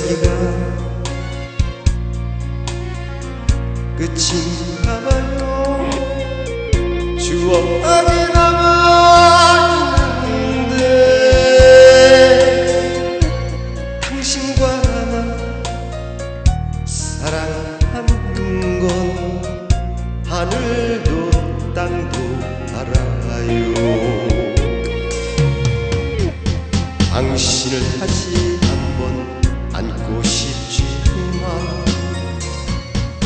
여기가 끝인가 봐요. 추억이 남아있는데 당신과 나 사랑하는 건 하늘도 땅도 알아요. 당신을 다시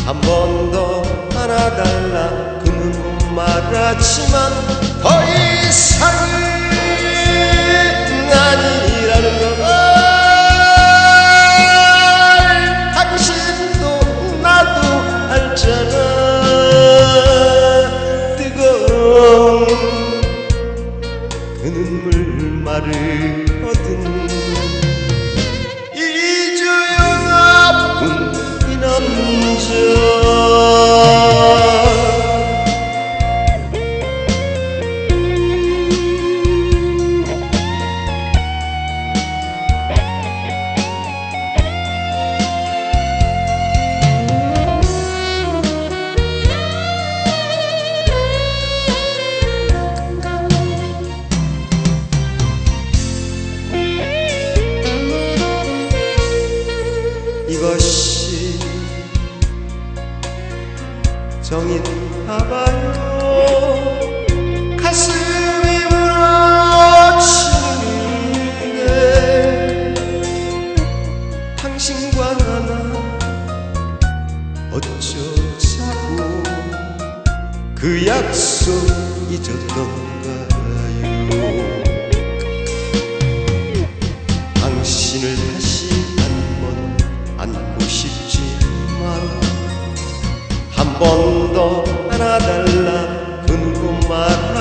한 번 더 안아달라. 그는 말하지만 더 이상은 아니라는 걸 당신도 나도 알잖아. 뜨거운 그 눈물 마르 이것이 정인가 봐요. 가슴이 무너지는데 당신과 나 어쩌자고. 그 약속 잊었던가 한 번 더 안아달라. 그누고 말하지만